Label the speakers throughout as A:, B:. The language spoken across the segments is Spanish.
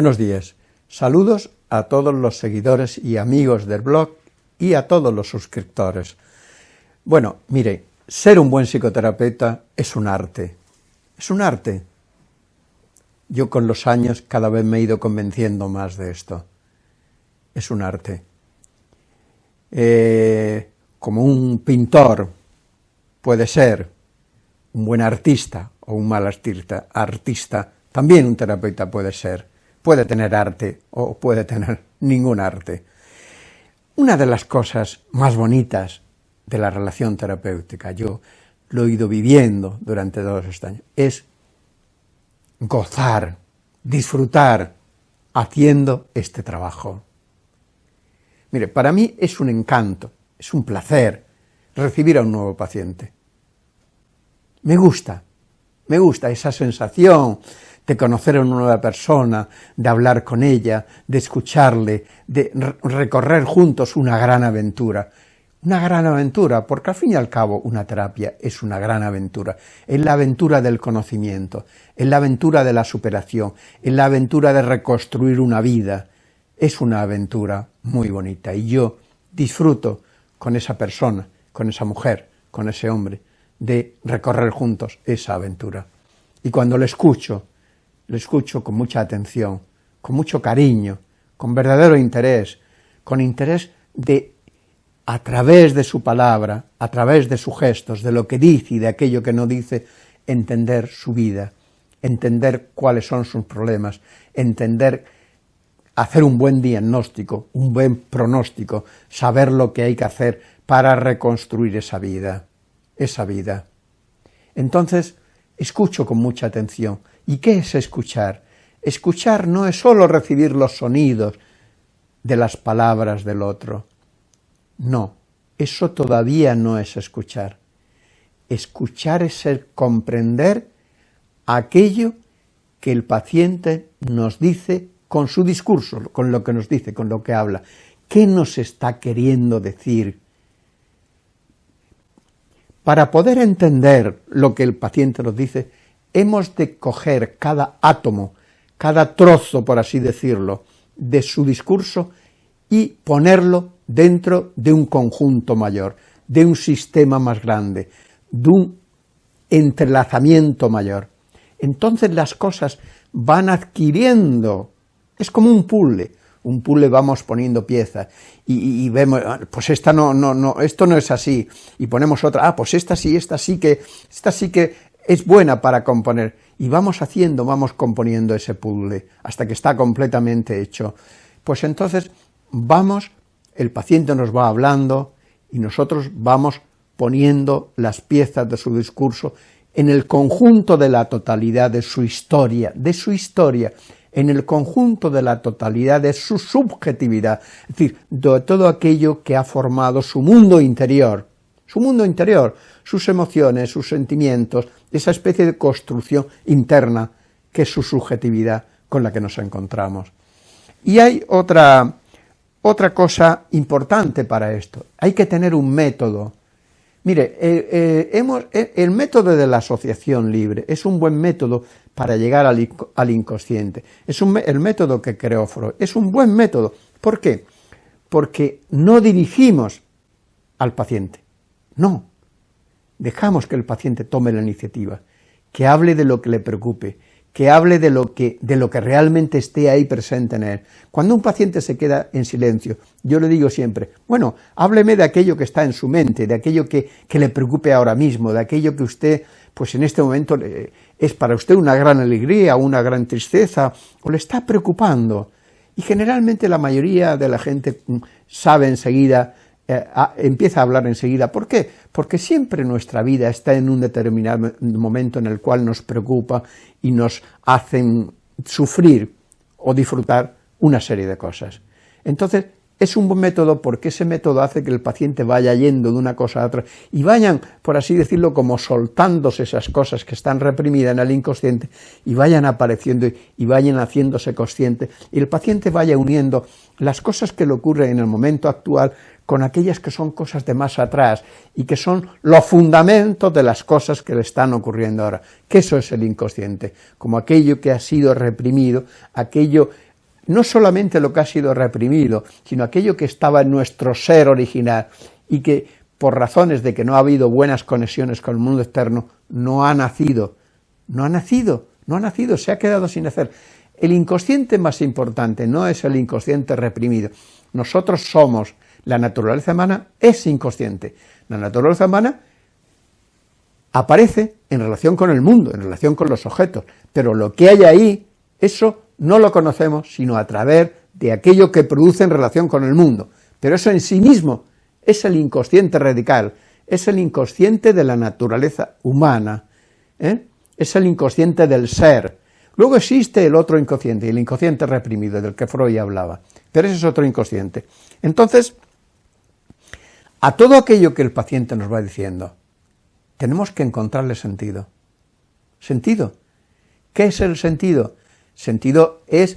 A: Buenos días. Saludos a todos los seguidores y amigos del blog y a todos los suscriptores. Bueno, mire, ser un buen psicoterapeuta es un arte. Es un arte. Yo con los años cada vez me he ido convenciendo más de esto. Es un arte. Eh, como un pintor puede ser un buen artista o un mal artista, artista, también un terapeuta puede ser puede tener arte o puede tener ningún arte. Una de las cosas más bonitas de la relación terapéutica, yo lo he ido viviendo durante todos estos años, es gozar, disfrutar haciendo este trabajo. Mire, para mí es un encanto, es un placer recibir a un nuevo paciente. Me gusta, me gusta esa sensación de conocer a una nueva persona, de hablar con ella, de escucharle, de recorrer juntos una gran aventura. Una gran aventura, porque al fin y al cabo una terapia es una gran aventura. Es la aventura del conocimiento, es la aventura de la superación, es la aventura de reconstruir una vida. Es una aventura muy bonita y yo disfruto con esa persona, con esa mujer, con ese hombre, de recorrer juntos esa aventura. Y cuando le escucho, le escucho con mucha atención, con mucho cariño, con verdadero interés, con interés de, a través de su palabra, a través de sus gestos, de lo que dice y de aquello que no dice, entender su vida, entender cuáles son sus problemas, entender, hacer un buen diagnóstico, un buen pronóstico, saber lo que hay que hacer para reconstruir esa vida, esa vida. Entonces, escucho con mucha atención, ¿Y qué es escuchar? Escuchar no es sólo recibir los sonidos de las palabras del otro. No, eso todavía no es escuchar. Escuchar es el comprender aquello que el paciente nos dice con su discurso, con lo que nos dice, con lo que habla. ¿Qué nos está queriendo decir? Para poder entender lo que el paciente nos dice, hemos de coger cada átomo, cada trozo, por así decirlo, de su discurso y ponerlo dentro de un conjunto mayor, de un sistema más grande, de un entrelazamiento mayor. Entonces las cosas van adquiriendo, es como un puzzle, un puzzle vamos poniendo piezas y, vemos, ah, pues esta no, no, no, esto no es así, y ponemos otra, ah, pues esta sí, esta sí que, esta sí que es buena para componer, y vamos haciendo, vamos componiendo ese puzzle hasta que está completamente hecho. Pues entonces vamos, el paciente nos va hablando y nosotros vamos poniendo las piezas de su discurso en el conjunto de la totalidad de su historia, de su historia, en el conjunto de la totalidad de su subjetividad, es decir, de todo aquello que ha formado su mundo interior, su mundo interior, sus emociones, sus sentimientos, esa especie de construcción interna que es su subjetividad con la que nos encontramos. Y hay otra, otra cosa importante para esto, hay que tener un método. Mire, eh, eh, hemos, eh, el método de la asociación libre es un buen método para llegar al, inconsciente, es un, el método que creó Freud, es un buen método. ¿Por qué? Porque no dirigimos al paciente, no, dejamos que el paciente tome la iniciativa, que hable de lo que le preocupe, que hable de lo que, de lo que realmente esté ahí presente en él. Cuando un paciente se queda en silencio, yo le digo siempre, bueno, hábleme de aquello que está en su mente, de aquello que, que le preocupe ahora mismo, de aquello que usted, pues en este momento es para usted una gran alegría, una gran tristeza, o le está preocupando. Y generalmente la mayoría de la gente mm, sabe enseguida eh, empieza a hablar enseguida. ¿Por qué? Porque siempre nuestra vida está en un determinado momento en el cual nos preocupa y nos hacen sufrir o disfrutar una serie de cosas. Entonces, es un buen método porque ese método hace que el paciente vaya yendo de una cosa a otra y vayan, por así decirlo, como soltándose esas cosas que están reprimidas en el inconsciente y vayan apareciendo y vayan haciéndose consciente y el paciente vaya uniendo las cosas que le ocurren en el momento actual con aquellas que son cosas de más atrás y que son los fundamentos de las cosas que le están ocurriendo ahora, que eso es el inconsciente, como aquello que ha sido reprimido, aquello no solamente lo que ha sido reprimido, sino aquello que estaba en nuestro ser original y que por razones de que no ha habido buenas conexiones con el mundo externo, no ha nacido, no ha nacido, no ha nacido, se ha quedado sin hacer. El inconsciente más importante no es el inconsciente reprimido, nosotros somos, la naturaleza humana es inconsciente, la naturaleza humana aparece en relación con el mundo, en relación con los objetos, pero lo que hay ahí, eso no lo conocemos sino a través de aquello que produce en relación con el mundo, pero eso en sí mismo es el inconsciente radical, es el inconsciente de la naturaleza humana, ¿eh? es el inconsciente del ser. Luego existe el otro inconsciente, el inconsciente reprimido, del que Freud hablaba, pero ese es otro inconsciente. Entonces, a todo aquello que el paciente nos va diciendo, tenemos que encontrarle sentido. ¿Sentido? ¿Qué es el sentido? Sentido es,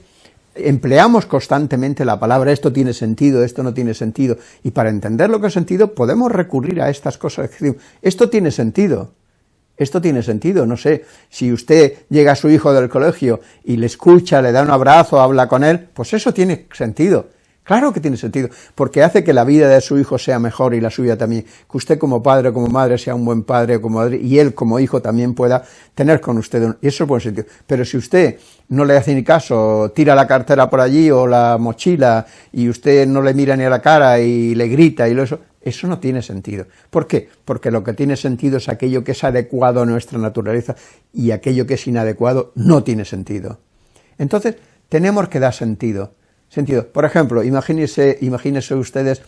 A: empleamos constantemente la palabra esto tiene sentido, esto no tiene sentido, y para entender lo que es sentido podemos recurrir a estas cosas, esto tiene sentido, esto tiene sentido, no sé, si usted llega a su hijo del colegio y le escucha, le da un abrazo, habla con él, pues eso tiene sentido, Claro que tiene sentido, porque hace que la vida de su hijo sea mejor y la suya también, que usted como padre o como madre sea un buen padre o como madre, y él como hijo también pueda tener con usted, y eso es buen sentido. Pero si usted no le hace ni caso, tira la cartera por allí o la mochila, y usted no le mira ni a la cara y le grita y eso, eso no tiene sentido. ¿Por qué? Porque lo que tiene sentido es aquello que es adecuado a nuestra naturaleza, y aquello que es inadecuado no tiene sentido. Entonces, tenemos que dar sentido sentido. Por ejemplo, imagínense, imagínense ustedes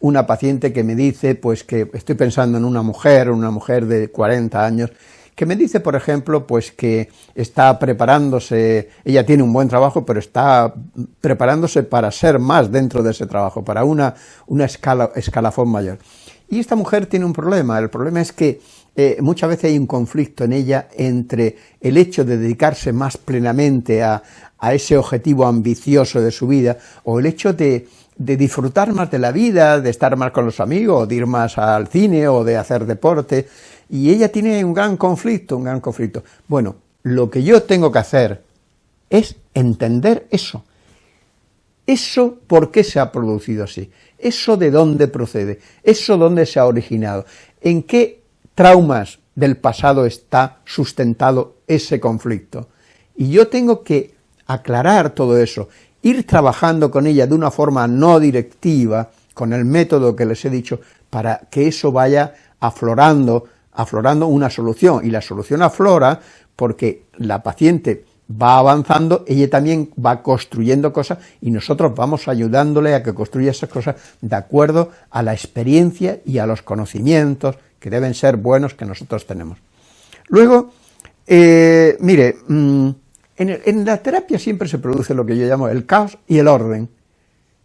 A: una paciente que me dice, pues que estoy pensando en una mujer, una mujer de 40 años, que me dice, por ejemplo, pues que está preparándose, ella tiene un buen trabajo, pero está preparándose para ser más dentro de ese trabajo, para una, una escala, escalafón mayor. Y esta mujer tiene un problema, el problema es que eh, muchas veces hay un conflicto en ella entre el hecho de dedicarse más plenamente a, ese objetivo ambicioso de su vida, o el hecho de, de, disfrutar más de la vida, de estar más con los amigos, de ir más al cine o de hacer deporte, y ella tiene un gran conflicto, un gran conflicto. Bueno, lo que yo tengo que hacer es entender eso. Eso por qué se ha producido así, eso de dónde procede, eso dónde se ha originado, en qué traumas del pasado está sustentado ese conflicto. Y yo tengo que aclarar todo eso, ir trabajando con ella de una forma no directiva, con el método que les he dicho, para que eso vaya aflorando, aflorando una solución, y la solución aflora porque la paciente va avanzando, ella también va construyendo cosas y nosotros vamos ayudándole a que construya esas cosas de acuerdo a la experiencia y a los conocimientos que deben ser buenos que nosotros tenemos. Luego, eh, mire, mm, en, la terapia siempre se produce lo que yo llamo el caos y el orden.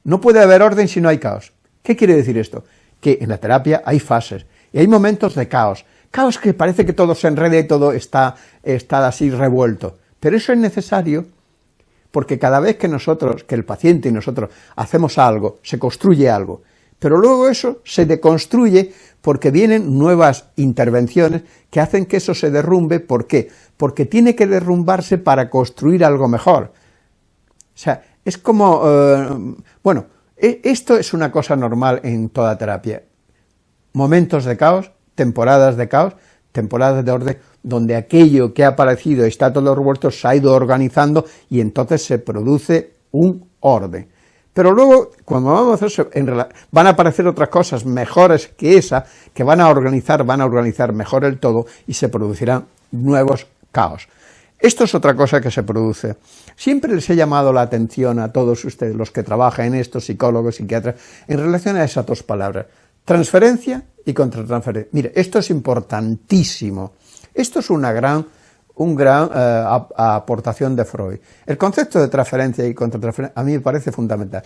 A: No puede haber orden si no hay caos. ¿Qué quiere decir esto? Que en la terapia hay fases y hay momentos de caos. Caos que parece que todo se enreda y todo está, está así revuelto. Pero eso es necesario porque cada vez que nosotros, que el paciente y nosotros hacemos algo, se construye algo, pero luego eso se deconstruye porque vienen nuevas intervenciones que hacen que eso se derrumbe, ¿por qué? Porque tiene que derrumbarse para construir algo mejor. O sea, es como, eh, bueno, e, esto es una cosa normal en toda terapia. Momentos de caos, temporadas de caos, temporadas de orden, donde aquello que ha aparecido está todo revuelto, se ha ido organizando y entonces se produce un orden. Pero luego, cuando vamos a hacer van a aparecer otras cosas mejores que esa, que van a organizar, van a organizar mejor el todo y se producirán nuevos caos. Esto es otra cosa que se produce. Siempre les he llamado la atención a todos ustedes, los que trabajan en esto, psicólogos, psiquiatras, en relación a esas dos palabras, transferencia y contratransferencia. Mire, esto es importantísimo. Esto es una gran un gran eh, aportación de Freud. El concepto de transferencia y contratransferencia a mí me parece fundamental.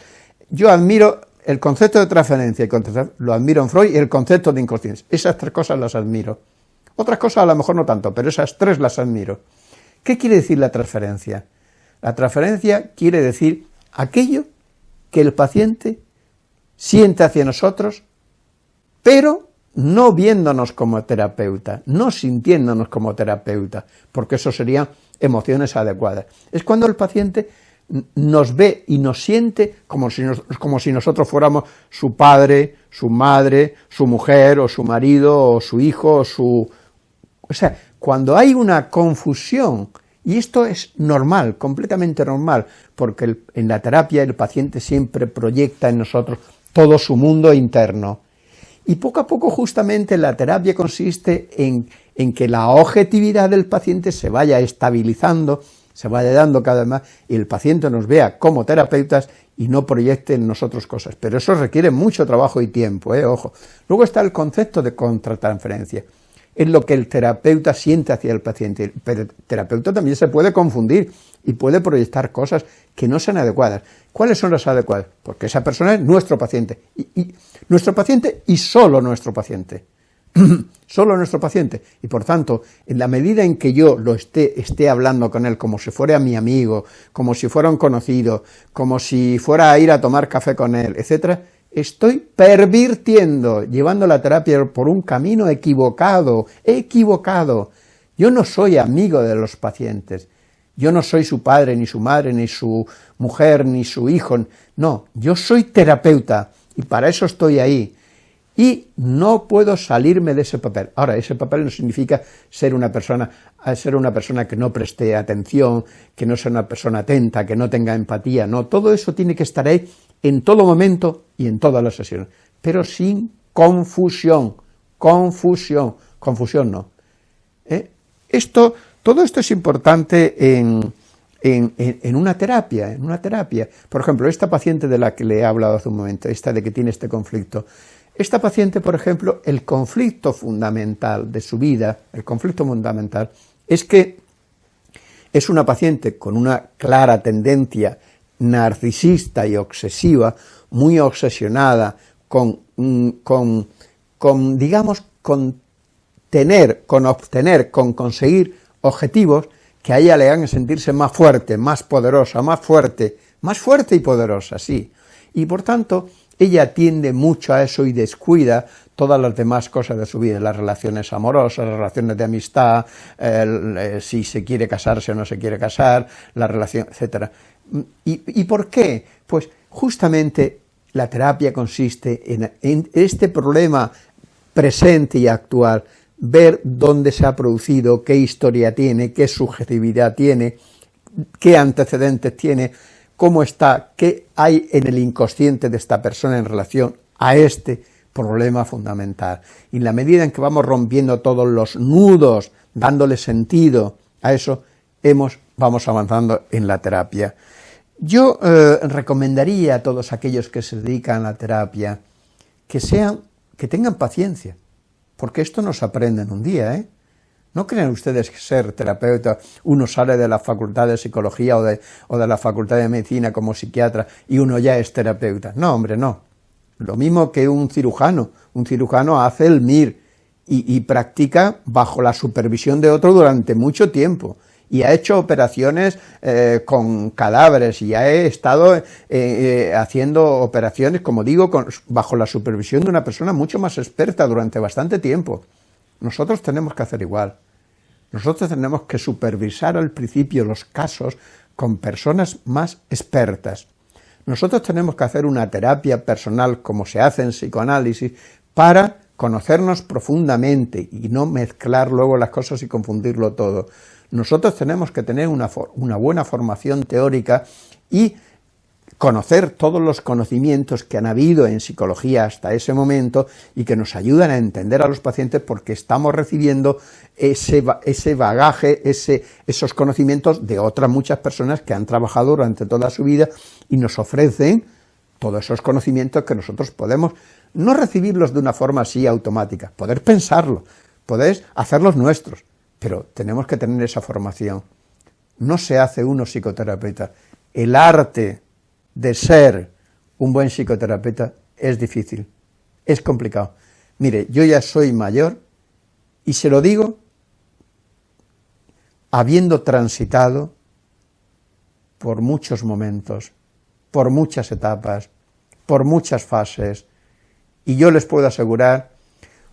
A: Yo admiro el concepto de transferencia y lo admiro en Freud y el concepto de inconsciencia. Esas tres cosas las admiro. Otras cosas a lo mejor no tanto, pero esas tres las admiro. ¿Qué quiere decir la transferencia? La transferencia quiere decir aquello que el paciente siente hacia nosotros, pero no viéndonos como terapeuta, no sintiéndonos como terapeuta, porque eso serían emociones adecuadas. Es cuando el paciente nos ve y nos siente como si, como si nosotros fuéramos su padre, su madre, su mujer, o su marido, o su hijo, o su... O sea, cuando hay una confusión, y esto es normal, completamente normal, porque en la terapia el paciente siempre proyecta en nosotros todo su mundo interno, y poco a poco justamente la terapia consiste en, en que la objetividad del paciente se vaya estabilizando, se vaya dando cada vez más y el paciente nos vea como terapeutas y no proyecte en nosotros cosas. Pero eso requiere mucho trabajo y tiempo, ¿eh? ojo. Luego está el concepto de contratransferencia. Es lo que el terapeuta siente hacia el paciente. El terapeuta también se puede confundir y puede proyectar cosas que no sean adecuadas. ¿Cuáles son las adecuadas? Porque esa persona es nuestro paciente. y nuestro paciente y solo nuestro paciente. solo nuestro paciente, y por tanto, en la medida en que yo lo esté, esté hablando con él como si fuera mi amigo, como si fuera un conocido, como si fuera a ir a tomar café con él, etcétera, estoy pervirtiendo, llevando la terapia por un camino equivocado, equivocado. Yo no soy amigo de los pacientes, yo no soy su padre, ni su madre, ni su mujer, ni su hijo, no, yo soy terapeuta, y para eso estoy ahí, y no puedo salirme de ese papel. Ahora, ese papel no significa ser una persona, ser una persona que no preste atención, que no sea una persona atenta, que no tenga empatía, no, todo eso tiene que estar ahí en todo momento y en todas las sesiones, pero sin confusión, confusión, confusión no. ¿Eh? Esto, todo esto es importante en, en, en, una terapia, en una terapia. Por ejemplo, esta paciente de la que le he hablado hace un momento, esta de que tiene este conflicto, esta paciente, por ejemplo, el conflicto fundamental de su vida, el conflicto fundamental, es que es una paciente con una clara tendencia narcisista y obsesiva, muy obsesionada con, mm, con, con digamos, con tener, con obtener, con conseguir objetivos que a ella le hagan sentirse más fuerte, más poderosa, más fuerte, más fuerte y poderosa, sí. Y por tanto, ella tiende mucho a eso y descuida todas las demás cosas de su vida, las relaciones amorosas, las relaciones de amistad, eh, si se quiere casarse o no se quiere casar, la relación, etc. ¿Y, por qué? Pues justamente la terapia consiste en este problema presente y actual, ver dónde se ha producido, qué historia tiene, qué subjetividad tiene, qué antecedentes tiene, cómo está, qué hay en el inconsciente de esta persona en relación a este problema fundamental. Y en la medida en que vamos rompiendo todos los nudos, dándole sentido a eso, hemos, vamos avanzando en la terapia. Yo eh, recomendaría a todos aquellos que se dedican a la terapia que sean, que tengan paciencia, porque esto no se aprende en un día, ¿eh? ¿No creen ustedes que ser terapeuta, uno sale de la facultad de psicología o de, o de la facultad de medicina como psiquiatra y uno ya es terapeuta? No, hombre, no. Lo mismo que un cirujano. Un cirujano hace el MIR y, practica bajo la supervisión de otro durante mucho tiempo y ha hecho operaciones eh, con cadáveres y ha estado eh, eh, haciendo operaciones, como digo, bajo la supervisión de una persona mucho más experta durante bastante tiempo. Nosotros tenemos que hacer igual. Nosotros tenemos que supervisar al principio los casos con personas más expertas. Nosotros tenemos que hacer una terapia personal, como se hace en psicoanálisis, para conocernos profundamente y no mezclar luego las cosas y confundirlo todo. Nosotros tenemos que tener una, una buena formación teórica y conocer todos los conocimientos que han habido en psicología hasta ese momento y que nos ayudan a entender a los pacientes porque estamos recibiendo ese, bagaje, ese, esos conocimientos de otras muchas personas que han trabajado durante toda su vida y nos ofrecen todos esos conocimientos que nosotros podemos no recibirlos de una forma así automática, poder pensarlo, poder hacerlos nuestros, pero tenemos que tener esa formación. No se hace uno psicoterapeuta. El arte de ser un buen psicoterapeuta es difícil, es complicado. Mire, yo ya soy mayor y se lo digo habiendo transitado por muchos momentos, por muchas etapas, por muchas fases, y yo les puedo asegurar,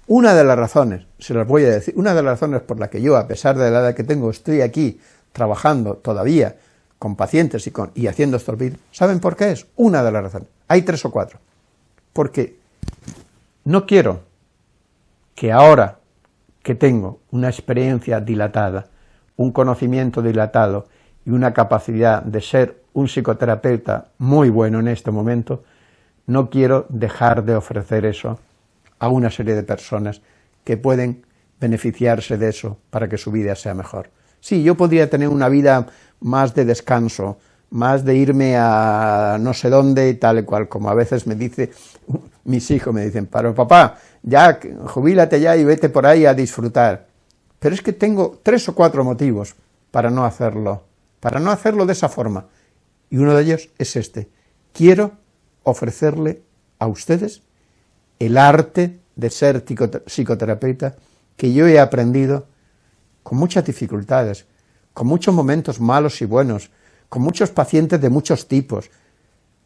A: una de las razones, se las voy a decir, una de las razones por la que yo, a pesar de la edad que tengo, estoy aquí trabajando todavía con pacientes y, con, y haciendo vídeos, ¿saben por qué es? Una de las razones. Hay tres o cuatro. Porque no quiero que ahora que tengo una experiencia dilatada, un conocimiento dilatado y una capacidad de ser un psicoterapeuta muy bueno en este momento, no quiero dejar de ofrecer eso a una serie de personas que pueden beneficiarse de eso para que su vida sea mejor. Sí, yo podría tener una vida más de descanso, más de irme a no sé dónde y tal y cual, como a veces me dice, mis hijos me dicen, pero papá, ya, jubílate ya y vete por ahí a disfrutar. Pero es que tengo tres o cuatro motivos para no hacerlo, para no hacerlo de esa forma. Y uno de ellos es este. Quiero ofrecerle a ustedes el arte de ser psicoterapeuta que yo he aprendido con muchas dificultades, con muchos momentos malos y buenos, con muchos pacientes de muchos tipos,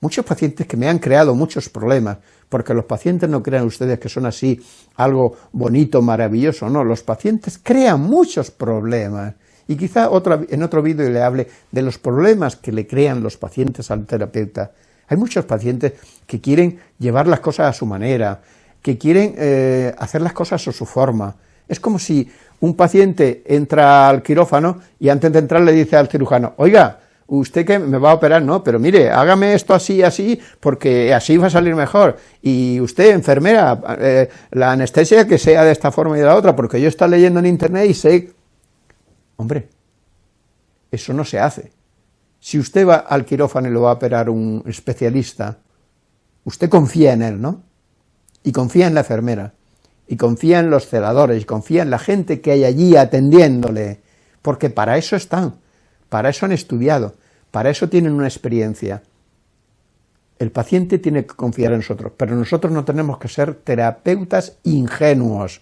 A: muchos pacientes que me han creado muchos problemas, porque los pacientes no crean ustedes que son así algo bonito, maravilloso, no, los pacientes crean muchos problemas, y quizá en otro vídeo le hable de los problemas que le crean los pacientes al terapeuta. Hay muchos pacientes que quieren llevar las cosas a su manera, que quieren eh, hacer las cosas a su forma. Es como si un paciente entra al quirófano y antes de entrar le dice al cirujano, oiga, usted que me va a operar, no, pero mire, hágame esto así, así, porque así va a salir mejor. Y usted, enfermera, eh, la anestesia que sea de esta forma y de la otra, porque yo estoy leyendo en internet y sé Hombre, eso no se hace. Si usted va al quirófano y lo va a operar un especialista, usted confía en él, ¿no? Y confía en la enfermera, y confía en los celadores, y confía en la gente que hay allí atendiéndole, porque para eso están, para eso han estudiado, para eso tienen una experiencia. El paciente tiene que confiar en nosotros, pero nosotros no tenemos que ser terapeutas ingenuos.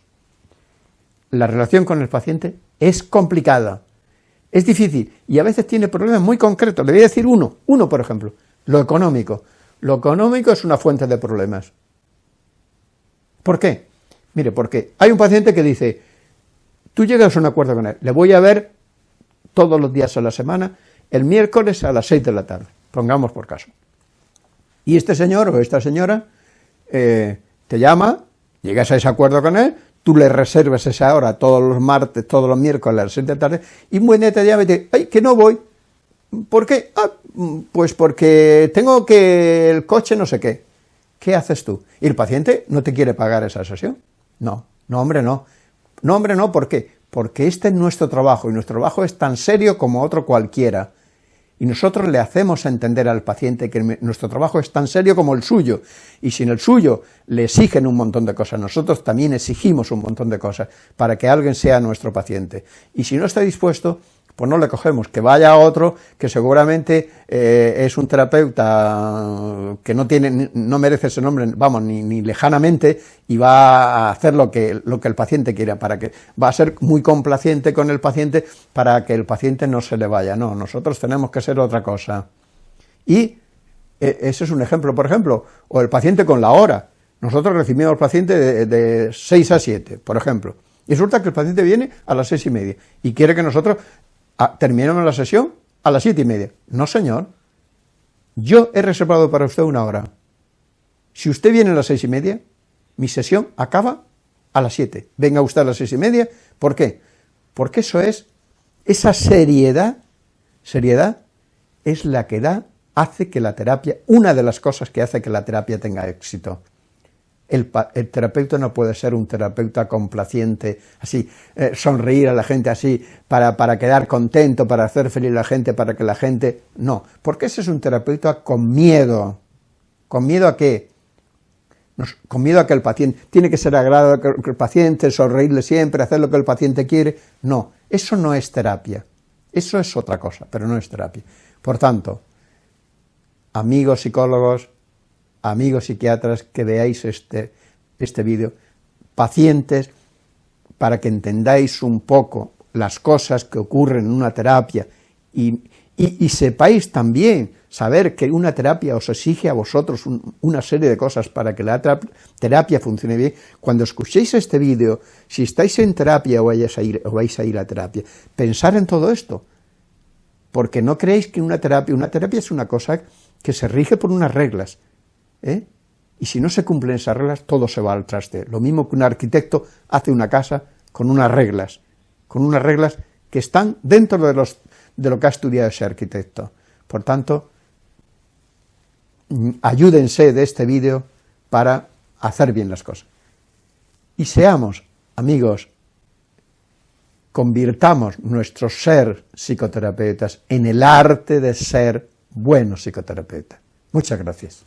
A: La relación con el paciente es complicada, es difícil y a veces tiene problemas muy concretos. Le voy a decir uno, uno por ejemplo, lo económico. Lo económico es una fuente de problemas. ¿Por qué? Mire, porque hay un paciente que dice, tú llegas a un acuerdo con él, le voy a ver todos los días a la semana, el miércoles a las 6 de la tarde, pongamos por caso. Y este señor o esta señora eh, te llama, llegas a ese acuerdo con él, tú le reservas esa hora todos los martes, todos los miércoles a las 6 de la tarde, y un buen día te llama y te dice, ay, que no voy. ¿Por qué? Ah, pues porque tengo que el coche no sé qué. ¿Qué haces tú? ¿Y el paciente no te quiere pagar esa sesión? No, no hombre, no. No hombre, no, ¿por qué? Porque este es nuestro trabajo, y nuestro trabajo es tan serio como otro cualquiera y nosotros le hacemos entender al paciente que nuestro trabajo es tan serio como el suyo, y si el suyo le exigen un montón de cosas, nosotros también exigimos un montón de cosas para que alguien sea nuestro paciente, y si no está dispuesto, pues no le cogemos, que vaya a otro que seguramente eh, es un terapeuta que no tiene, no merece ese nombre, vamos, ni, lejanamente, y va a hacer lo que, lo que el paciente quiera, para que, va a ser muy complaciente con el paciente para que el paciente no se le vaya, no, nosotros tenemos que ser otra cosa. Y e, ese es un ejemplo, por ejemplo, o el paciente con la hora, nosotros recibimos al paciente de, de 6 a 7, por ejemplo, y resulta que el paciente viene a las seis y media y quiere que nosotros ¿Terminamos la sesión? A las siete y media. No, señor. Yo he reservado para usted una hora. Si usted viene a las seis y media, mi sesión acaba a las siete. Venga usted a las seis y media. ¿Por qué? Porque eso es, esa seriedad, seriedad, es la que da, hace que la terapia, una de las cosas que hace que la terapia tenga éxito. El, terapeuta no puede ser un terapeuta complaciente, así, eh, sonreír a la gente así, para, para, quedar contento, para hacer feliz a la gente, para que la gente... No, porque ese es un terapeuta con miedo. ¿Con miedo a qué? con miedo a que el paciente... Tiene que ser agradable el paciente, sonreírle siempre, hacer lo que el paciente quiere. No, eso no es terapia. Eso es otra cosa, pero no es terapia. Por tanto, amigos psicólogos, amigos psiquiatras, que veáis este, este vídeo, pacientes, para que entendáis un poco las cosas que ocurren en una terapia y, y, sepáis también saber que una terapia os exige a vosotros una serie de cosas para que la terapia funcione bien, cuando escuchéis este vídeo, si estáis en terapia o, vais a ir, o vais a ir a terapia, pensar en todo esto, porque no creéis que una terapia, una terapia es una cosa que se rige por unas reglas, ¿eh? y si no se cumplen esas reglas, todo se va al traste, lo mismo que un arquitecto hace una casa con unas reglas, con unas reglas que están dentro de, los, de lo que ha estudiado ese arquitecto. Por tanto, mm, ayúdense de este vídeo para hacer bien las cosas. Y seamos, amigos, convirtamos nuestro ser psicoterapeutas en el arte de ser buenos psicoterapeutas. Muchas gracias.